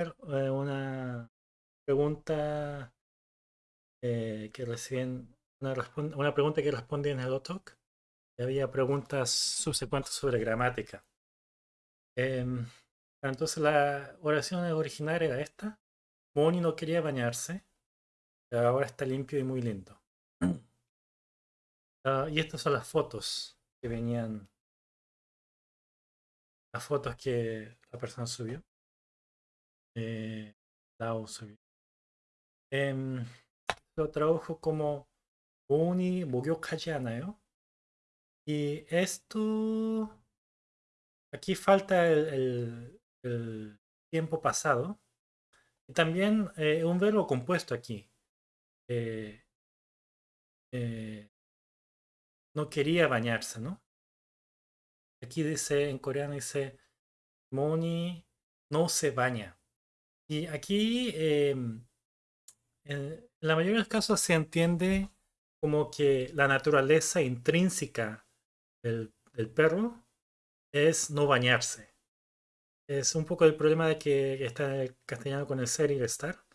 eh, una pregunta eh, que recién una, una, pregunta que respondí en el Talk. Había preguntas subsecuentes sobre gramática. Em, entonces la oración original era esta. Moni no quería bañarse, ahora está limpio y muy lindo. Ah, y estas son las fotos que venían, las fotos que la persona subió Eh, subió. Em, lo trabajo como Moni 목욕하지 않아요? Y esto Aquí falta el, tiempo pasado. Y también eh, un verbo compuesto aquí. Eh, eh, no quería bañarse, ¿no? Aquí dice, en coreano dice, Moni no se baña. Y aquí, em, en la mayoría de los casos se entiende como que la naturaleza intrínseca del perro es no bañarse. Es un poco el problema de que está el castellano con el ser y el estar.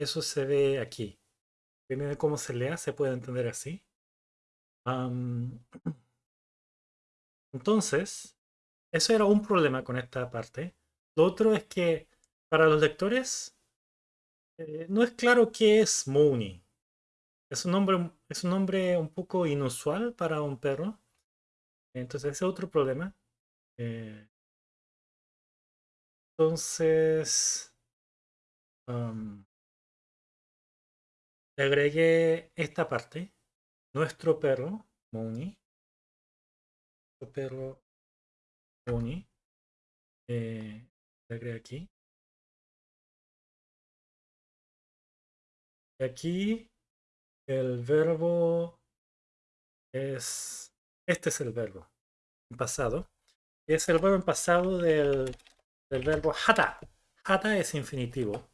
Eso se ve aquí. De cómo se lea, se puede entender así. entonces, eso era un problema con esta parte. Lo otro es que para los lectores eh, no es claro qué es Mooney. Es un, nombre, es un nombre un poco inusual para un perro. Entonces, ese es otro problema. Eh, entonces, le agregué esta parte. Nuestro perro, Moni. Nuestro perro, Moni. Eh, le agregué aquí. Aquí el verbo es... Este es el verbo en pasado es el verbo en pasado del, verbo hata. Hata es infinitivo.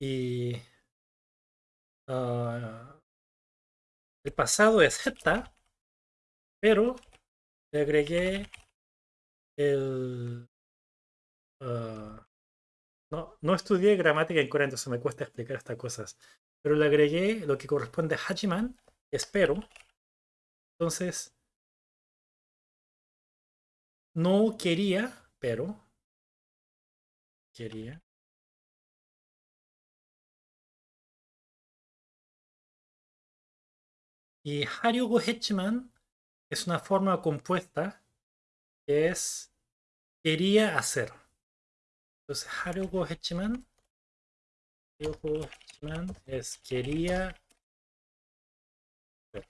Y ah, el pasado es heta, pero le agregué el... Ah, no, no estudié gramática en Corea, entonces me cuesta explicar estas cosas. Pero le agregué lo que corresponde a Hachiman, espero. Entonces, no quería, pero quería. Y Haryugo Hechiman es una forma compuesta que es quería hacer. Entonces 하려고 했지만 하려고 했지만 es quería hacer.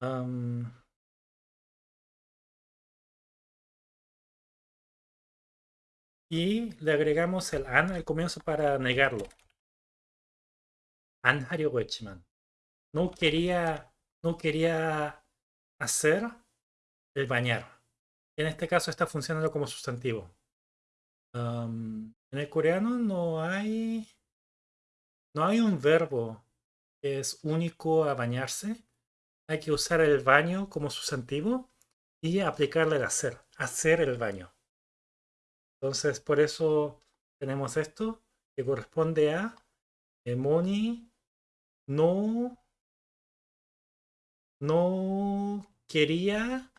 Um, y le agregamos el an al comienzo para negarlo. An 하려고 No quería, no quería hacer el bañar. En este caso está funcionando como sustantivo. en el coreano no hay, no hay un verbo que es único a bañarse. Hay que usar el baño como sustantivo y aplicarle el hacer, hacer el baño. Entonces, por eso tenemos esto que corresponde a Moni no, no quería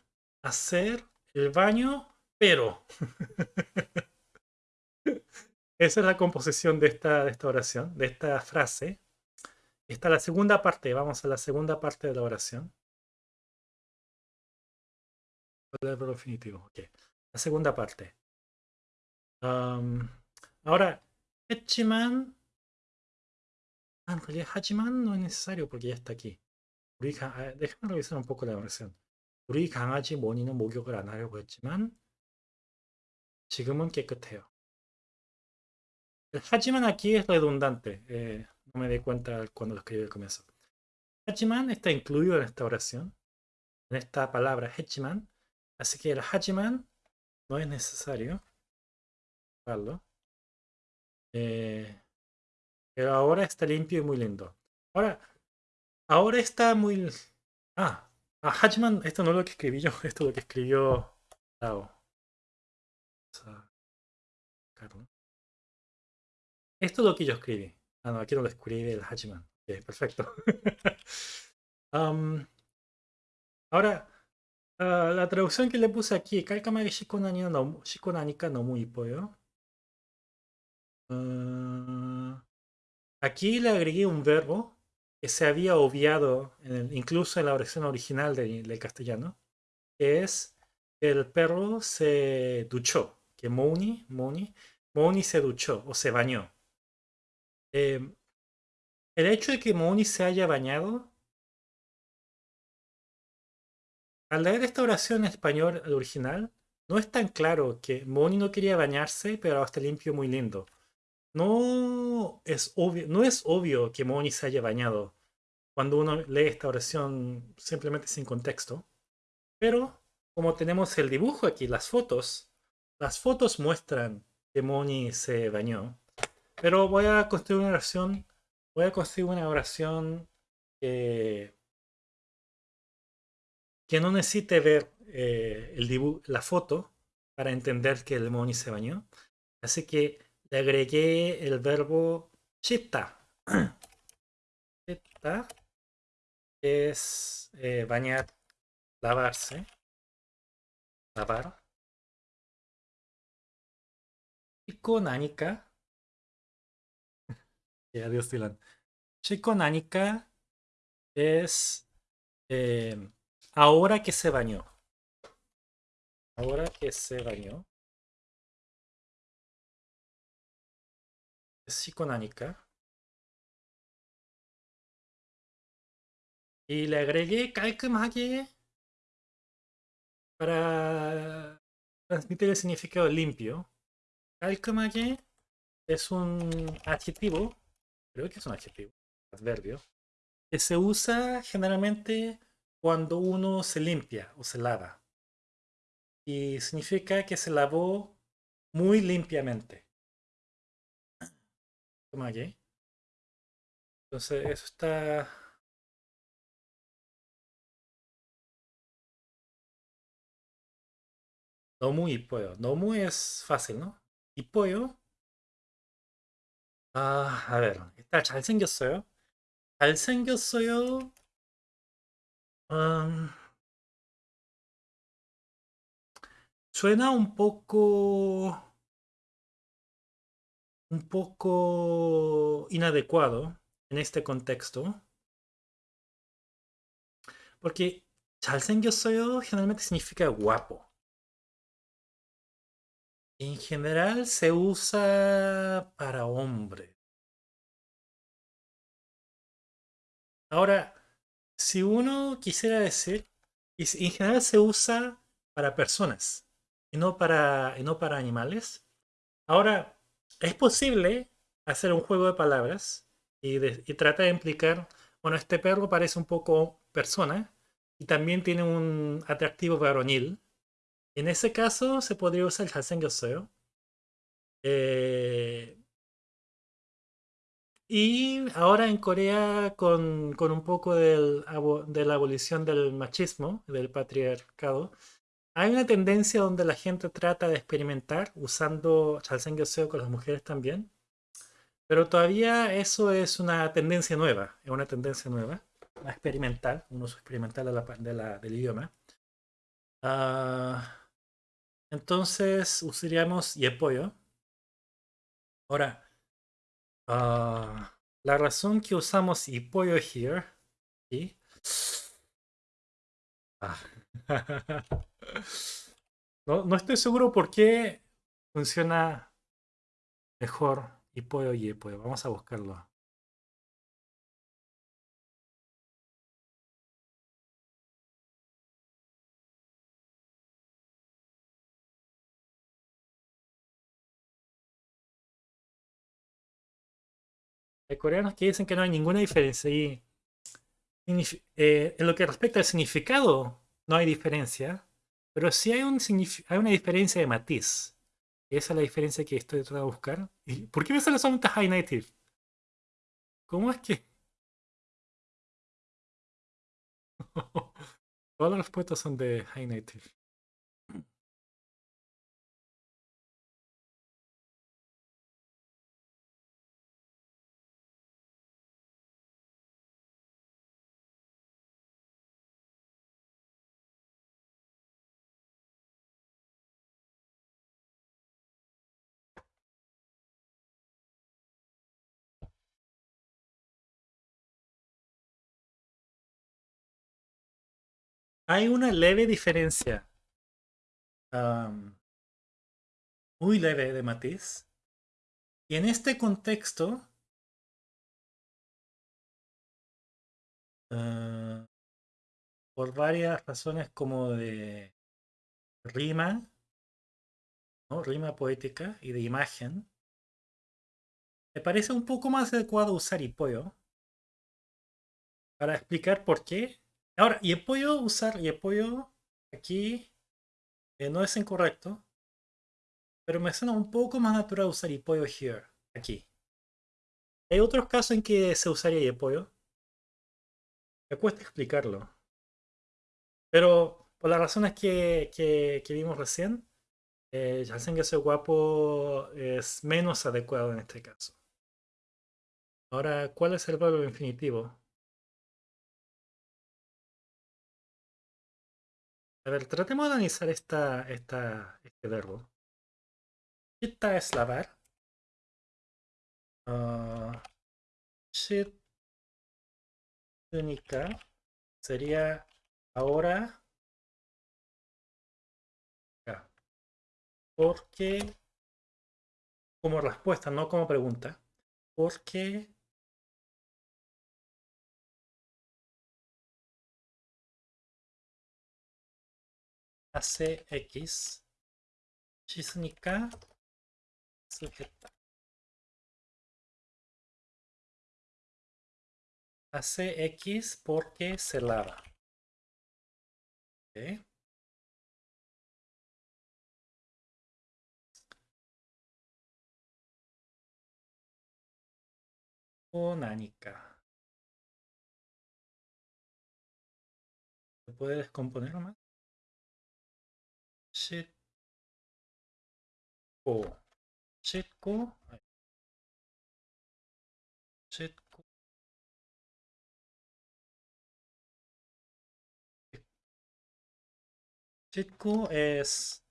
hacer el baño, pero. Esa es la composición de esta, de esta oración, de esta frase. Esta es la segunda parte. Vamos a la segunda parte de la oración. El definitivo. La segunda parte ahora, 했지만 ah, en realidad hachiman no es necesario porque ya está aquí. 우리 강, 아, déjame revisar un poco la versión. 우리 강아지 모니는 목욕을 안 하려고 했지만 지금은 깨끗해요. hachiman aquí es redundante. Eh, no me di cuenta cuando lo escribí al comienzo. Hachiman está incluido en esta oración, en esta palabra hachiman. Así que el hachiman no es necesario. Eh, pero ahora está limpio y muy lindo. Ahora, ahora está muy... Ah, a Hatchman, esto no es lo que escribí yo, esto es lo que escribió Tao. Esto es lo que yo escribí. Ah, no, aquí no lo escribí el Hachiman. perfecto. ahora, ah, la traducción que le puse aquí, Kalkamage Shikonani no, Shikonanika no muy pollo. Ah, aquí le agregué un verbo que se había obviado incluso en la versión original del, castellano, que es el perro se duchó, que Mouni, Mouni, Mouni se duchó o se bañó. Em, el hecho de que Mouni se haya bañado, al leer esta oración en español original, no es tan claro que Mouni no quería bañarse, pero ahora está limpio muy lindo. No es obvio, no es obvio que Mouni se haya bañado cuando uno lee esta oración simplemente sin contexto. Pero como tenemos el dibujo aquí, las fotos, las fotos muestran que Moni se bañó. Pero voy a construir una oración, voy a construir una oración que, no necesite ver eh, el dibujo, la foto para entender que el Moni se bañó. Así que le agregué el verbo chitta. chitta es eh, bañar, lavarse, lavar. Chico eh, adiós, Dylan. Chico Nanica es em, ahora que se bañó. Ahora que se bañó. Es Chico Nanica. Y le agregué calcumhague para transmitir el significado limpio. Calcumhague es un adjetivo creo que es un adjetivo, adverbio, que se usa generalmente cuando uno se limpia o se lava. Y significa que se lavó muy limpiamente. Entonces, eso está Nomu y pollo. Nomu es fácil, ¿no? Y pollo. Ah, a ver. Está 잘생겼어요. 잘생겼어요. Um, suena un poco un poco inadecuado en este contexto. Porque 잘생겼어요 generalmente significa guapo. En general se usa para hombre. Ahora, si uno quisiera decir, en general se usa para personas y no para, no para animales. Ahora, es posible hacer un juego de palabras y, y trata de implicar, bueno, este perro parece un poco persona y también tiene un atractivo varonil. En ese caso se podría usar el Hasengyoseo. Eh, y ahora en Corea, con, un poco del, de la abolición del machismo, del patriarcado, hay una tendencia donde la gente trata de experimentar usando Chalsengyoseo con las mujeres también. Pero todavía eso es una tendencia nueva, es una tendencia nueva, experimental, un uso experimental de la, del idioma. Ah, entonces usaríamos Yepoyo. Ahora, ah, la razón que usamos Yepoyo here, ¿sí? Ah. no, no estoy seguro por qué funciona mejor Yepoyo y Yepoyo. Vamos a buscarlo. Hay coreanos que dicen que no hay ninguna diferencia. Y eh, en lo que respecta al significado, no hay diferencia. Pero sí hay, un, hay una diferencia de matiz. Esa es la diferencia que estoy tratando de buscar. ¿Y ¿Por qué me sale solamente High Native? ¿Cómo es que...? Todas las respuestas son de High Native. Hay una leve diferencia. muy leve de matiz. Y en este contexto, ah, por varias razones como de rima, rima poética y de imagen, me parece un poco más adecuado usar Ipoyo para explicar por qué. Ahora, Ipoyo, usar Ipoyo aquí eh, no es incorrecto, pero me suena un poco más natural usar Ipoyo here, aquí. Hay otros casos en que se usaría Ipoyo. Me cuesta explicarlo. Pero por las razones que, que, vimos recién, eh, hacen que ese guapo es menos adecuado en este caso. Ahora, ¿cuál es el verbo infinitivo? A ver, tratemos de analizar esta, esta, este verbo. Chita es lavar. Uh, única sería ahora porque como respuesta, no como pregunta, porque hace X 씻으니까 쓰겠다. Hace X porque se lava. ¿Okay? O nanica. ¿Se puede descomponer más? Setco. Setco. Setco. Setco es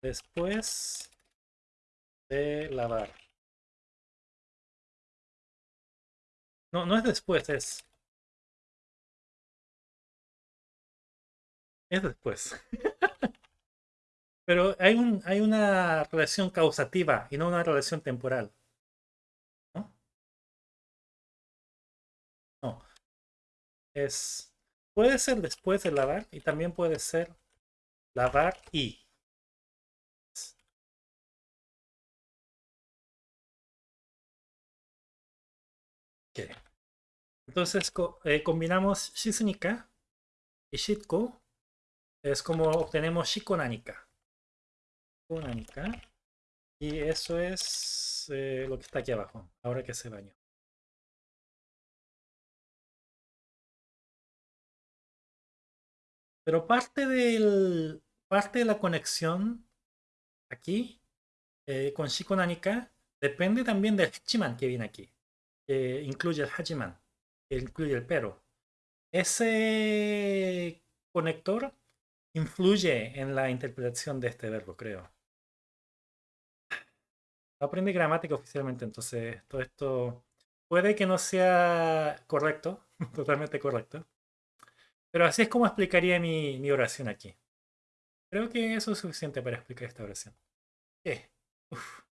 después de lavar. No, no es después, es... Es después. Pero hay, un, hay una relación causativa y no una relación temporal. ¿No? Es, puede ser después de lavar y también puede ser lavar y. Entonces eh, combinamos shizunika y shitko es como obtenemos Shikonanika. Y eso es eh, lo que está aquí abajo, ahora que se bañó. Pero parte, del, parte de la conexión aquí eh, con Shikonanika depende también del Hachiman que viene aquí. Que incluye el Hachiman, que incluye el pero. Ese conector influye en la interpretación de este verbo, creo. No aprendí gramática oficialmente, entonces todo esto puede que no sea correcto, totalmente correcto. Pero así es como explicaría mi, oración aquí. Creo que eso es suficiente para explicar esta oración. ¿Qué? Uf.